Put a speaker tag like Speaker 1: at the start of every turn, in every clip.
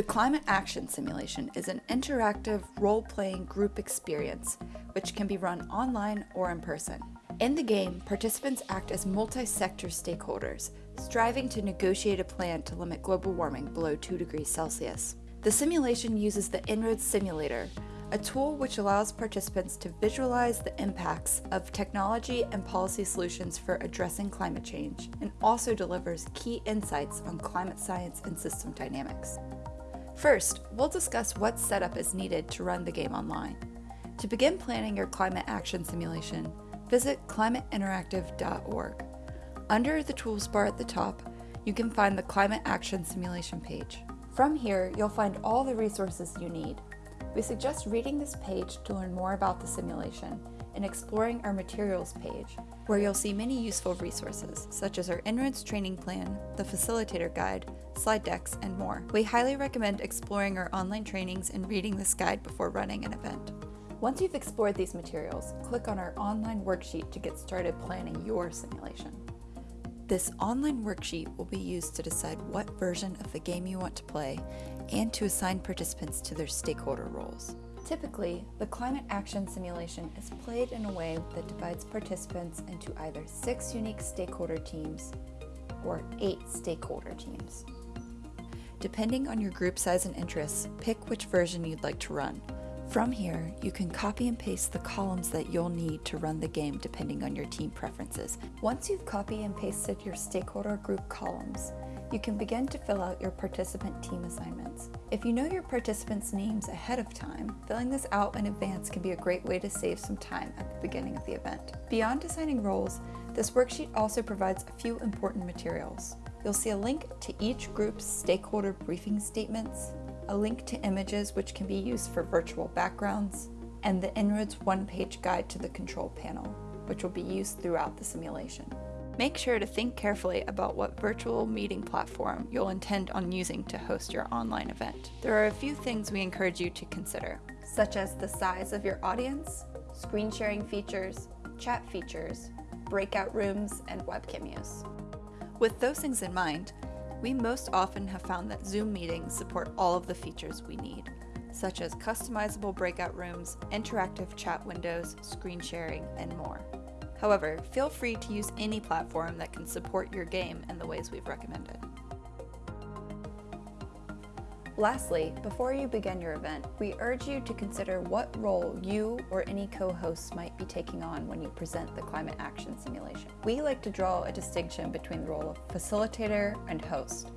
Speaker 1: The Climate Action Simulation is an interactive role-playing group experience which can be run online or in person. In the game, participants act as multi-sector stakeholders, striving to negotiate a plan to limit global warming below 2 degrees Celsius. The simulation uses the En-ROADS Simulator, a tool which allows participants to visualize the impacts of technology and policy solutions for addressing climate change, and also delivers key insights on climate science and system dynamics. First, we'll discuss what setup is needed to run the game online. To begin planning your climate action simulation, visit climateinteractive.org. Under the tools bar at the top, you can find the Climate Action Simulation page. From here, you'll find all the resources you need. We suggest reading this page to learn more about the simulation and exploring our materials page, where you'll see many useful resources, such as our En-ROADS training plan, the facilitator guide, slide decks, and more. We highly recommend exploring our online trainings and reading this guide before running an event. Once you've explored these materials, click on our online worksheet to get started planning your simulation. This online worksheet will be used to decide what version of the game you want to play and to assign participants to their stakeholder roles. Typically, the climate action simulation is played in a way that divides participants into either six unique stakeholder teams or eight stakeholder teams. Depending on your group size and interests, pick which version you'd like to run. From here, you can copy and paste the columns that you'll need to run the game depending on your team preferences. Once you've copy and pasted your stakeholder group columns, you can begin to fill out your participant team assignments. If you know your participants' names ahead of time, filling this out in advance can be a great way to save some time at the beginning of the event. Beyond assigning roles, this worksheet also provides a few important materials. You'll see a link to each group's stakeholder briefing statements, a link to images which can be used for virtual backgrounds, and the En-ROADS one-page guide to the control panel, which will be used throughout the simulation. Make sure to think carefully about what virtual meeting platform you'll intend on using to host your online event. There are a few things we encourage you to consider, such as the size of your audience, screen sharing features, chat features, breakout rooms, and webcam use. With those things in mind, we most often have found that Zoom meetings support all of the features we need, such as customizable breakout rooms, interactive chat windows, screen sharing, and more. However, feel free to use any platform that can support your game in the ways we've recommended. Lastly, before you begin your event, we urge you to consider what role you or any co-hosts might be taking on when you present the climate action simulation. We like to draw a distinction between the role of facilitator and host.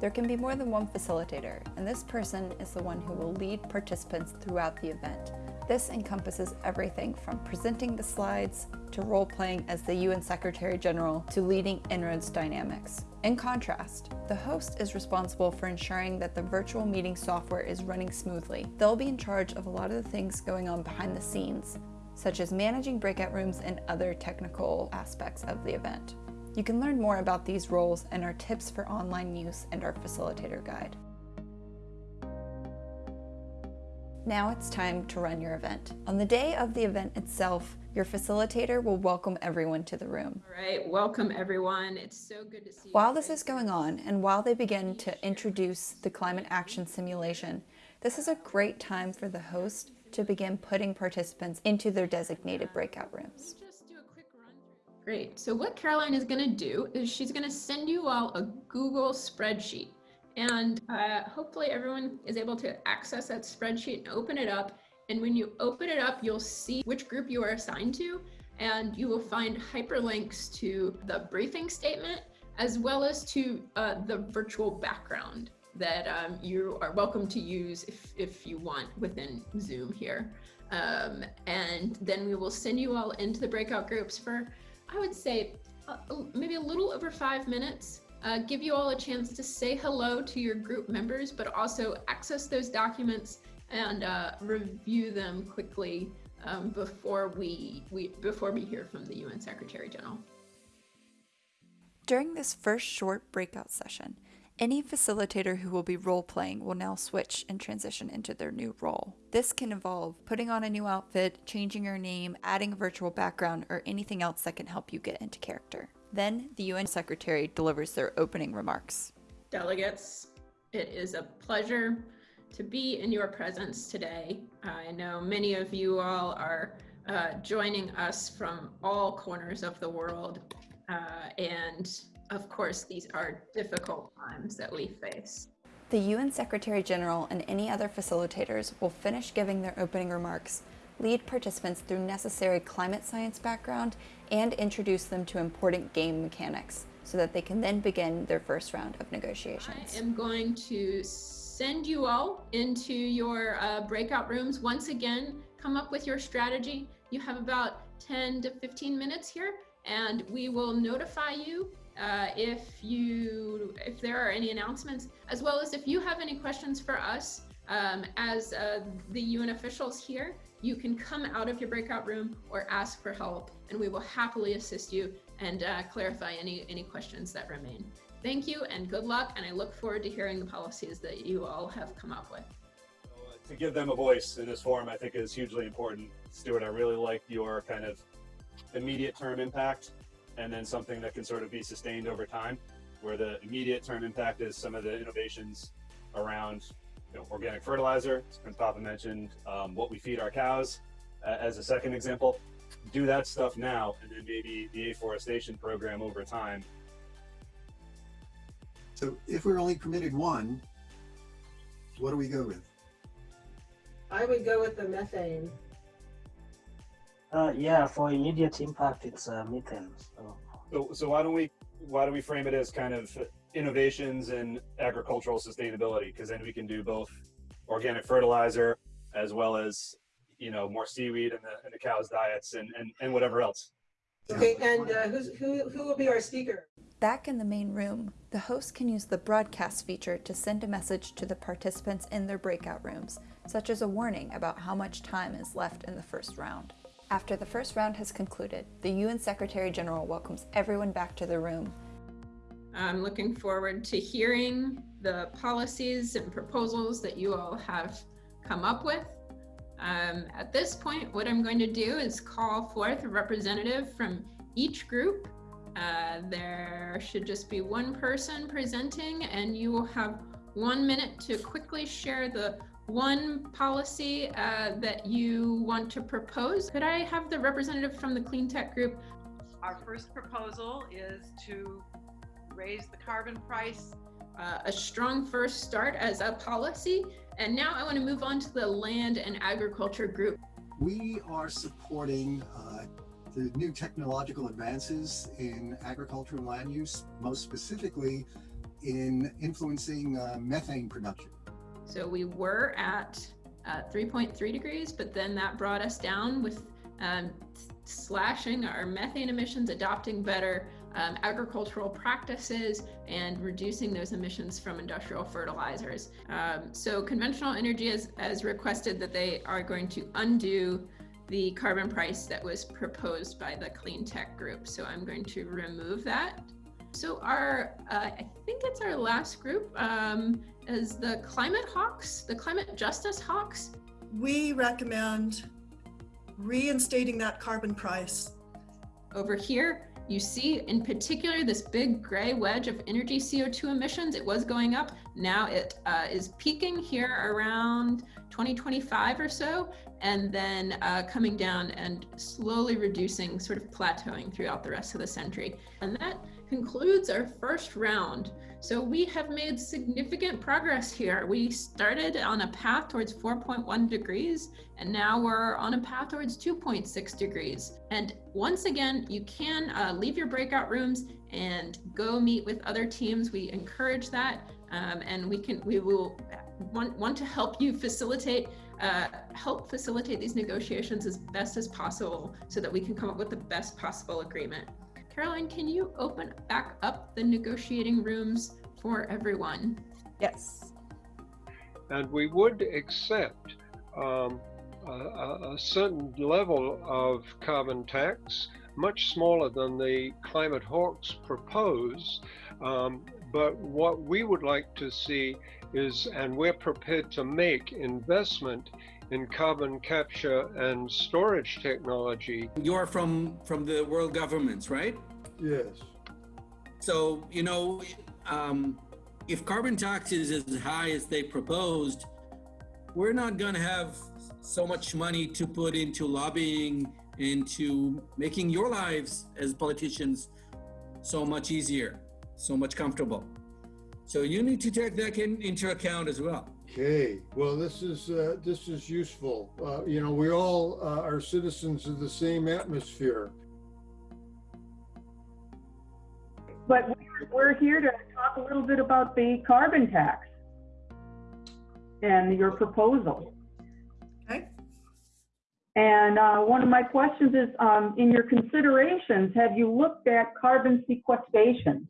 Speaker 1: There can be more than one facilitator, and this person is the one who will lead participants throughout the event. This encompasses everything from presenting the slides, to role-playing as the UN Secretary General, to leading En-ROADS dynamics. In contrast, the host is responsible for ensuring that the virtual meeting software is running smoothly. They'll be in charge of a lot of the things going on behind the scenes, such as managing breakout rooms and other technical aspects of the event. You can learn more about these roles and our tips for online use and our facilitator guide. Now it's time to run your event. On the day of the event itself, your facilitator will welcome everyone to the room.
Speaker 2: All right, welcome everyone. It's so good to see you.
Speaker 1: While this is going on and while they begin to introduce the climate action simulation, this is a great time for the host to begin putting participants into their designated breakout rooms.
Speaker 2: Great. So what Caroline is going to do is she's going to send you all a Google spreadsheet. And uh, hopefully everyone is able to access that spreadsheet and open it up. And when you open it up, you'll see which group you are assigned to, and you will find hyperlinks to the briefing statement, as well as to uh, the virtual background that um, you are welcome to use if, if you want within Zoom here. Um, and then we will send you all into the breakout groups for I would say uh, maybe a little over five minutes, uh, give you all a chance to say hello to your group members, but also access those documents and uh, review them quickly um, before we, we before we hear from the UN Secretary General.
Speaker 1: During this first short breakout session, any facilitator who will be role playing will now switch and transition into their new role. This can involve putting on a new outfit, changing your name, adding a virtual background, or anything else that can help you get into character. Then the UN Secretary delivers their opening remarks.
Speaker 2: Delegates, It is a pleasure to be in your presence today. I know many of you all are uh, joining us from all corners of the world. Uh, and of course, these are difficult times that we face.
Speaker 1: The UN Secretary General and any other facilitators will finish giving their opening remarks, lead participants through necessary climate science background, and introduce them to important game mechanics so that they can then begin their first round of negotiations.
Speaker 2: I am going to send you all into your uh, breakout rooms. Once again, come up with your strategy. You have about 10 to 15 minutes here, and we will notify you uh, if you if there are any announcements, as well as if you have any questions for us um, as uh, the UN officials here, you can come out of your breakout room or ask for help, and we will happily assist you and uh, clarify any any questions that remain. Thank you and good luck, and I look forward to hearing the policies that you all have come up with.
Speaker 3: To give them a voice in this forum, I think is hugely important. Stuart, I really like your kind of immediate term impact and then something that can sort of be sustained over time, where the immediate term impact is some of the innovations around you know, organic fertilizer, as Papa mentioned, um, what we feed our cows uh, as a second example. Do that stuff now, and then maybe the afforestation program over time.
Speaker 4: So if we're only permitted one, what do we go with?
Speaker 5: I would go with the methane.
Speaker 6: Uh, yeah, for immediate impact, it's uh, methane. So.
Speaker 3: so, so why don't we why don't we frame it as kind of innovations in agricultural sustainability? Because then we can do both organic fertilizer as well as you know more seaweed in the in the cows' diets and and, and whatever else.
Speaker 5: Okay, and uh, who's, who who will be our speaker?
Speaker 1: Back in the main room, the host can use the broadcast feature to send a message to the participants in their breakout rooms, such as a warning about how much time is left in the first round. After the first round has concluded, the UN Secretary General welcomes everyone back to the room.
Speaker 2: I'm looking forward to hearing the policies and proposals that you all have come up with. Um, at this point, what I'm going to do is call forth a representative from each group. Uh, there should just be one person presenting and you will have one minute to quickly share the one policy uh, that you want to propose. Could I have the representative from the Clean Tech Group?
Speaker 7: Our first proposal is to raise the carbon price.
Speaker 2: Uh, a strong first start as a policy. And now I want to move on to the Land and Agriculture Group.
Speaker 4: We are supporting uh, the new technological advances in agriculture and land use, most specifically in influencing uh, methane production.
Speaker 2: So we were at uh, 3.3 degrees, but then that brought us down with um, slashing our methane emissions, adopting better um, agricultural practices, and reducing those emissions from industrial fertilizers. Um, so conventional energy has, has requested that they are going to undo the carbon price that was proposed by the clean tech group. So I'm going to remove that. So our, uh, I think it's our last group, um, is the Climate Hawks, the Climate Justice Hawks.
Speaker 8: We recommend reinstating that carbon price.
Speaker 2: Over here, you see in particular this big gray wedge of energy CO2 emissions. It was going up. Now it uh, is peaking here around 2025 or so, and then uh, coming down and slowly reducing, sort of plateauing throughout the rest of the century. And that concludes our first round. So we have made significant progress here. We started on a path towards 4.1 degrees, and now we're on a path towards 2.6 degrees. And once again, you can uh, leave your breakout rooms and go meet with other teams. We encourage that, um, and we can we will want, want to help you facilitate uh, help facilitate these negotiations as best as possible so that we can come up with the best possible agreement. Caroline, can you open back up the negotiating rooms for everyone?
Speaker 1: Yes.
Speaker 9: And we would accept um, a, a, certain level of carbon tax, much smaller than the climate hawks propose. Um, but what we would like to see is, and we're prepared to make investment in carbon capture and storage technology.
Speaker 10: You're from from the world governments, right?
Speaker 4: Yes.
Speaker 10: So you know, um, if carbon tax is as high as they proposed, we're not going to have so much money to put into lobbying, into making your lives as politicians so much easier, so much comfortable. So you need to take that in, into account as well.
Speaker 11: Okay, well, this is uh, this is useful. Uh, you know, we all uh, are citizens of the same atmosphere.
Speaker 12: But we're- we're here to talk a little bit about the carbon tax and your proposal.
Speaker 8: Okay.
Speaker 12: And uh, one of my questions is, um, in your considerations, have you looked at carbon sequestration?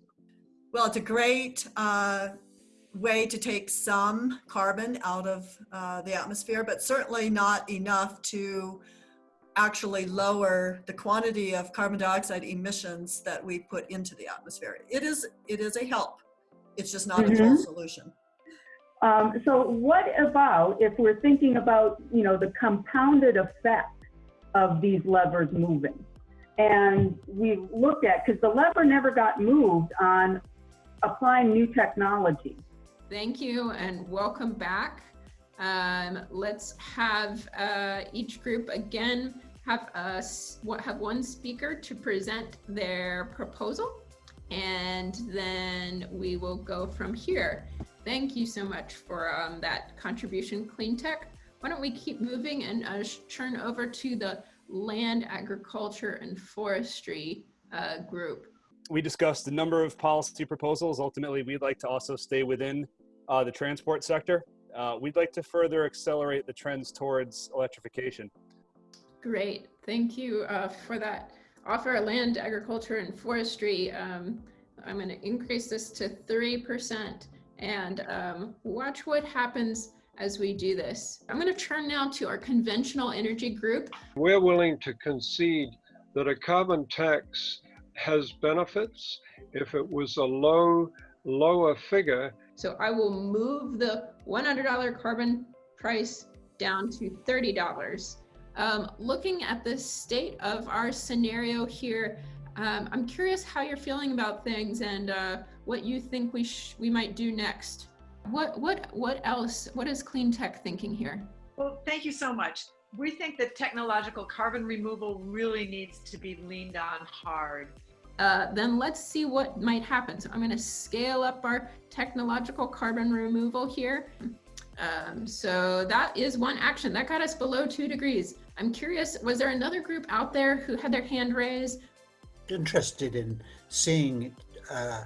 Speaker 8: Well, it's a great uh, way to take some carbon out of uh, the atmosphere, but certainly not enough to actually lower the quantity of carbon dioxide emissions that we put into the atmosphere. It is, it is a help. It's just not a full
Speaker 12: Mhm.
Speaker 8: solution.
Speaker 12: Um, so what about if we're thinking about, you know, the compounded effect of these levers moving? And we looked at, because the lever never got moved on applying new technology.
Speaker 2: Thank you and welcome back. Um, let's have uh, each group again have us have one speaker to present their proposal, and then we will go from here. Thank you so much for um, that contribution, Clean Tech. Why don't we keep moving and uh, turn over to the Land, Agriculture, and Forestry uh, group.
Speaker 3: We discussed a number of policy proposals. Ultimately, we'd like to also stay within uh, the transport sector. Uh, we'd like to further accelerate the trends towards electrification.
Speaker 2: Great, thank you uh, for that. Offer land, agriculture, and forestry. Um, I'm going to increase this to 3% and um, watch what happens as we do this. I'm going to turn now to our conventional energy group.
Speaker 9: We're willing to concede that a carbon tax has benefits if it was a low, lower figure.
Speaker 2: So I will move the $100 carbon price down to $30. Um, looking at the state of our scenario here, um, I'm curious how you're feeling about things and uh, what you think we sh- we might do next. What what what else? What is clean tech thinking here?
Speaker 7: Well, thank you so much. We think that technological carbon removal really needs to be leaned on hard.
Speaker 2: Uh, then let's see what might happen. So I'm going to scale up our technological carbon removal here. Um, so that is one action that got us below two degrees. I'm curious, was there another group out there who had their hand raised?
Speaker 13: Interested in seeing uh,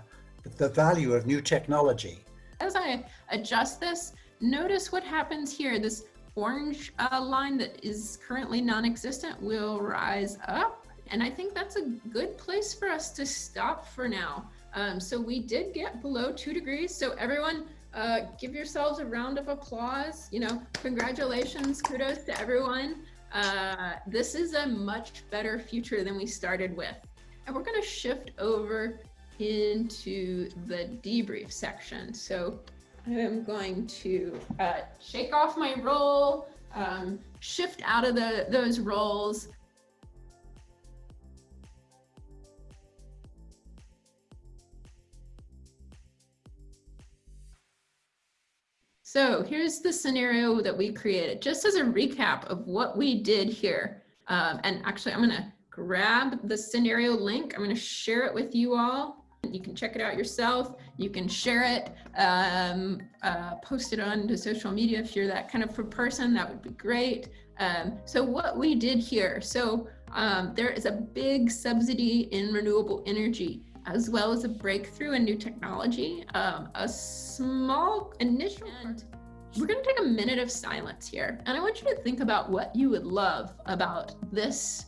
Speaker 13: the value of new technology.
Speaker 2: As I adjust this, notice what happens here. This orange uh, line that is currently non-existent will rise up. And I think that's a good place for us to stop for now. Um, so we did get below two degrees. So everyone uh, give yourselves a round of applause. You know, congratulations, kudos to everyone. Uh, this is a much better future than we started with. And we're gonna shift over into the debrief section. So I am going to uh, shake off my role, um, shift out of the those roles. So here's the scenario that we created, just as a recap of what we did here. Um, and actually, I'm gonna grab the scenario link. I'm gonna share it with you all. You can check it out yourself. You can share it, um, uh, post it onto social media if you're that kind of a person. That would be great. Um, so what we did here, so um, there is a big subsidy in renewable energy as well as a breakthrough in new technology. Um, a small initial. And we're going to take a minute of silence here, and I want you to think about what you would love about this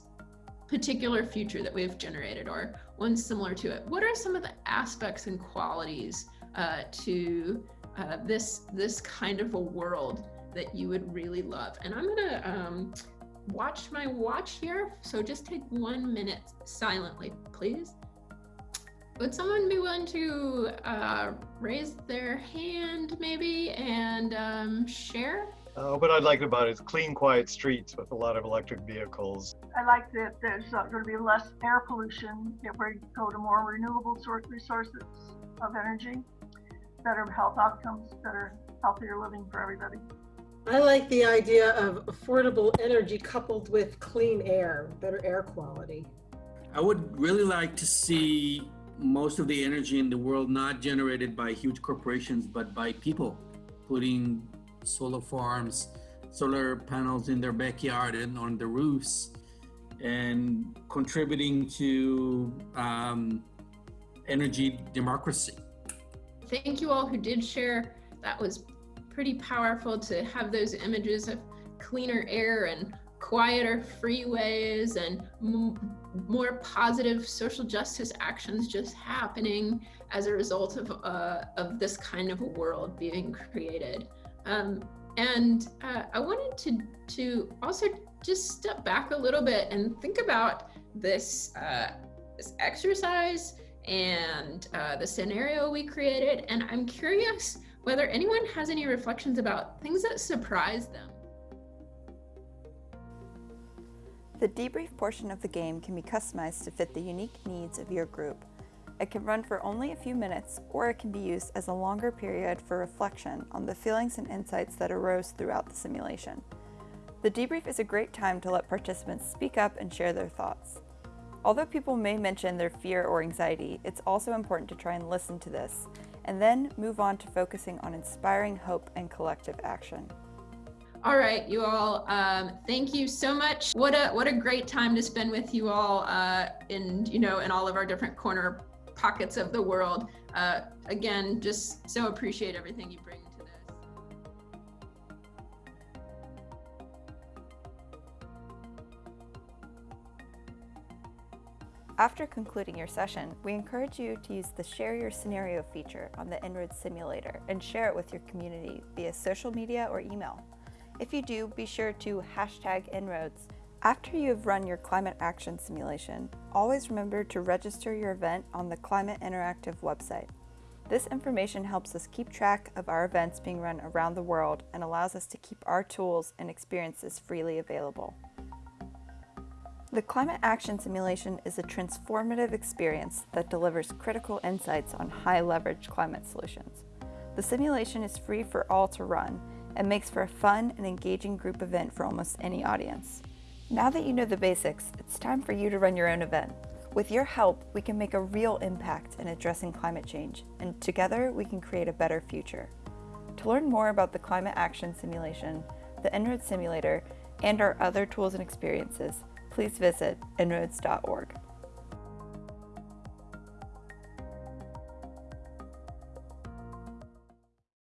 Speaker 2: particular future that we've generated or one similar to it. What are some of the aspects and qualities uh, to uh, this this kind of a world that you would really love? And I'm gonna um, watch my watch here. So just take one minute silently, please. Would someone be willing to uh, raise their hand maybe and um, share?
Speaker 14: Uh, what I like about it is clean, quiet streets with a lot of electric vehicles.
Speaker 15: I like that there's uh, going to be less air pollution if we go to more renewable source resources of energy. better health outcomes, better, healthier living for everybody.
Speaker 5: I like the idea of affordable energy coupled with clean air, better air quality.
Speaker 10: I would really like to see most of the energy in the world not generated by huge corporations, but by people putting solar farms, solar panels in their backyard and on the roofs, and contributing to um, energy democracy.
Speaker 2: Thank you all who did share. That was pretty powerful to have those images of cleaner air and quieter freeways and more positive social justice actions just happening as a result of, uh, of this kind of a world being created. Um, and uh, I wanted to, to also just step back a little bit and think about this, uh, this exercise and uh, the scenario we created. And I'm curious whether anyone has any reflections about things that surprised them.
Speaker 1: The debrief portion of the game can be customized to fit the unique needs of your group. It can run for only a few minutes, or it can be used as a longer period for reflection on the feelings and insights that arose throughout the simulation. The debrief is a great time to let participants speak up and share their thoughts. Although people may mention their fear or anxiety, it's also important to try and listen to this, and then move on to focusing on inspiring hope and collective action.
Speaker 2: All right, you all. Um, thank you so much. What a what a great time to spend with you all uh, in you know in all of our different corner pockets of the world. Uh, again, just so appreciate everything you bring to this.
Speaker 1: After concluding your session, we encourage you to use the Share Your Scenario feature on the En-ROADS simulator and share it with your community via social media or email. If you do, be sure to hashtag En-ROADS. After you have run your climate action simulation, always remember to register your event on the Climate Interactive website. This information helps us keep track of our events being run around the world and allows us to keep our tools and experiences freely available. The Climate Action Simulation is a transformative experience that delivers critical insights on high leverage climate solutions. The simulation is free for all to run and makes for a fun and engaging group event for almost any audience. Now that you know the basics, it's time for you to run your own event. With your help, we can make a real impact in addressing climate change, and together we can create a better future. To learn more about the Climate Action Simulation, the En-ROADS Simulator, and our other tools and experiences, please visit enroads.org.